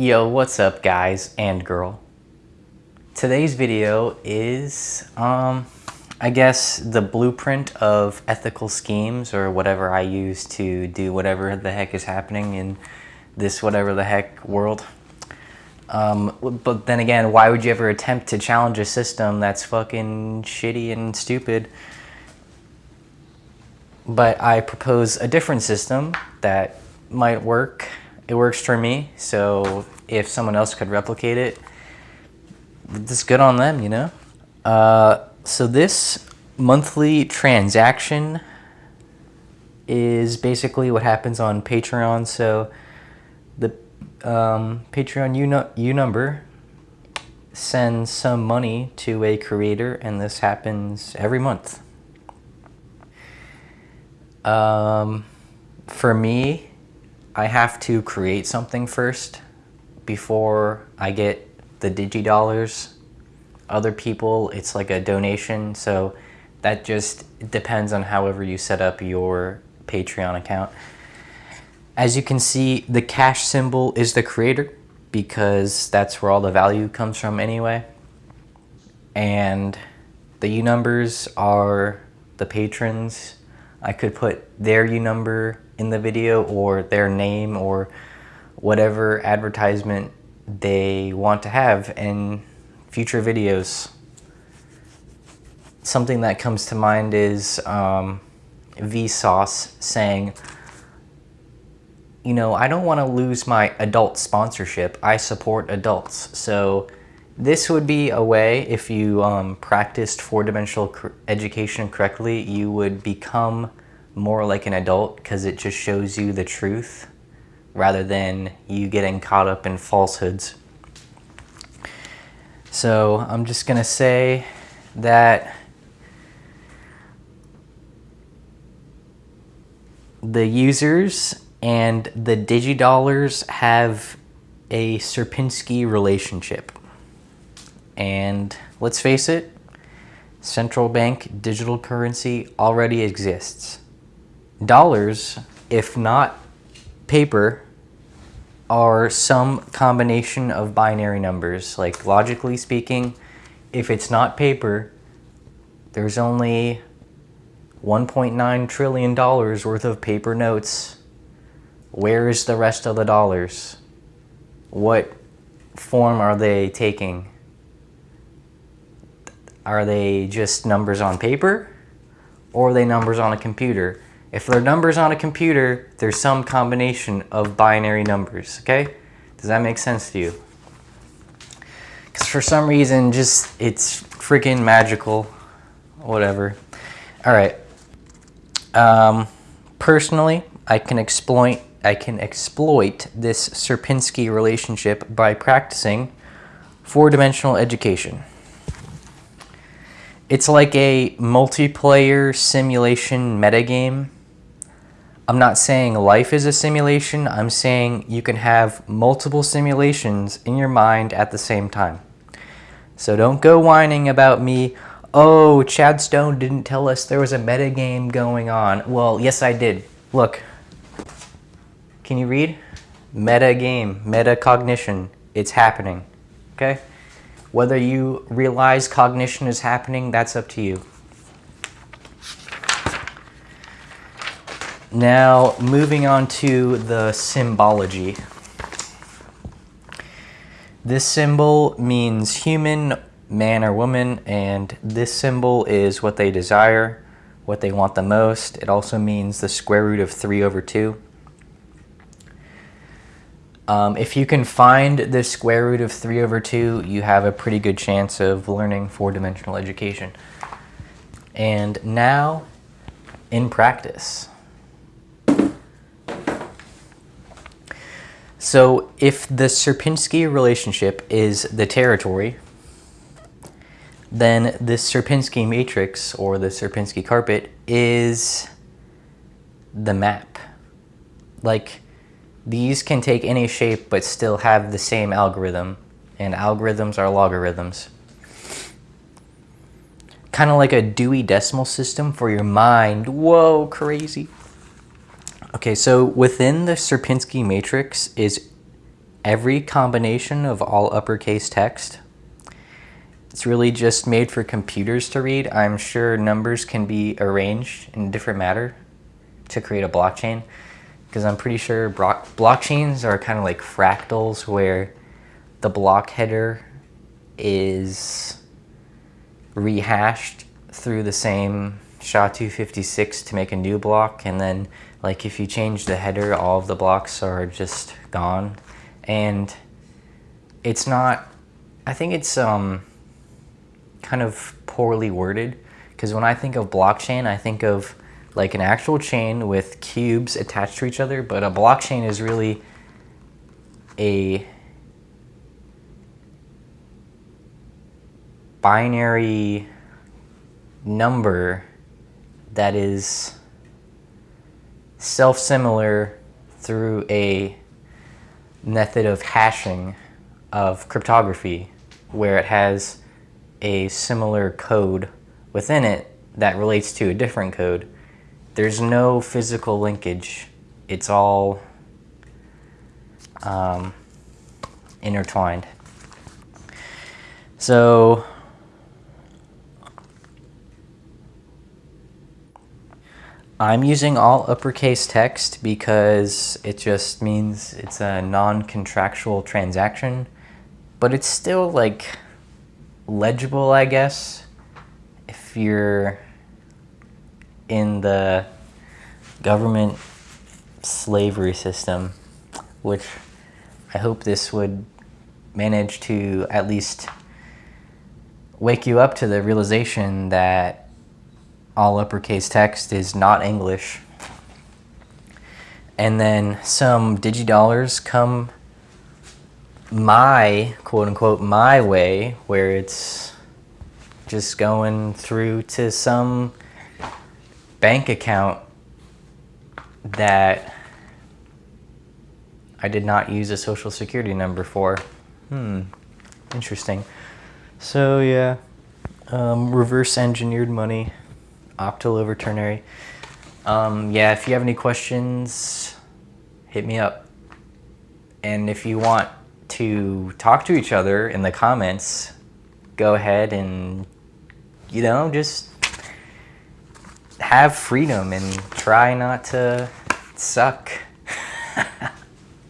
Yo, what's up guys and girl? Today's video is, um, I guess the blueprint of ethical schemes or whatever I use to do whatever the heck is happening in this whatever the heck world. Um, but then again, why would you ever attempt to challenge a system that's fucking shitty and stupid? But I propose a different system that might work. It works for me, so if someone else could replicate it, it's good on them, you know? Uh, so this monthly transaction is basically what happens on Patreon. So the um, Patreon U, U number sends some money to a creator and this happens every month. Um, for me, I have to create something first before I get the digi dollars. Other people, it's like a donation, so that just depends on however you set up your Patreon account. As you can see, the cash symbol is the creator because that's where all the value comes from anyway. And the U numbers are the patrons. I could put their U number in the video or their name or whatever advertisement they want to have in future videos. Something that comes to mind is um, Vsauce saying, you know, I don't want to lose my adult sponsorship. I support adults. So this would be a way, if you um, practiced four-dimensional education correctly, you would become more like an adult because it just shows you the truth rather than you getting caught up in falsehoods. So I'm just going to say that the users and the DigiDollars have a Sierpinski relationship. And let's face it, central bank digital currency already exists. Dollars, if not paper, are some combination of binary numbers. Like logically speaking, if it's not paper, there's only $1.9 trillion worth of paper notes where is the rest of the dollars? What form are they taking? Are they just numbers on paper? Or are they numbers on a computer? If they're numbers on a computer, there's some combination of binary numbers, okay? Does that make sense to you? Because for some reason, just, it's freaking magical. Whatever. All right. Um, personally, I can exploit I can exploit this Sierpinski relationship by practicing four-dimensional education. It's like a multiplayer simulation metagame. I'm not saying life is a simulation, I'm saying you can have multiple simulations in your mind at the same time. So don't go whining about me, oh, Chad Stone didn't tell us there was a metagame going on. Well, yes I did. Look, can you read? Meta game, metacognition. It's happening. Okay? Whether you realize cognition is happening, that's up to you. Now, moving on to the symbology. This symbol means human, man or woman, and this symbol is what they desire, what they want the most. It also means the square root of 3 over 2. Um, if you can find the square root of 3 over 2, you have a pretty good chance of learning four-dimensional education. And now, in practice. So if the Sierpinski relationship is the territory, then the Sierpinski matrix or the Sierpinski carpet is the map. Like, these can take any shape but still have the same algorithm, and algorithms are logarithms. Kind of like a Dewey Decimal System for your mind. Whoa, crazy. Okay, so within the Sierpinski matrix is every combination of all uppercase text. It's really just made for computers to read. I'm sure numbers can be arranged in different matter to create a blockchain because I'm pretty sure blockchains are kind of like fractals where the block header is rehashed through the same SHA-256 to make a new block and then like if you change the header all of the blocks are just gone. And it's not I think it's um kind of poorly worded. Because when I think of blockchain I think of like an actual chain with cubes attached to each other but a blockchain is really a binary number that is self-similar through a method of hashing of cryptography where it has a similar code within it that relates to a different code. There's no physical linkage. It's all um, intertwined. So I'm using all uppercase text because it just means it's a non-contractual transaction, but it's still like legible, I guess, if you're in the government slavery system, which I hope this would manage to at least wake you up to the realization that all uppercase text is not English. And then some digidollars come my, quote unquote, my way, where it's just going through to some bank account that I did not use a social security number for. Hmm, interesting. So yeah, um, reverse engineered money octal over ternary. Um, yeah, if you have any questions, hit me up. And if you want to talk to each other in the comments, go ahead and, you know, just have freedom and try not to suck.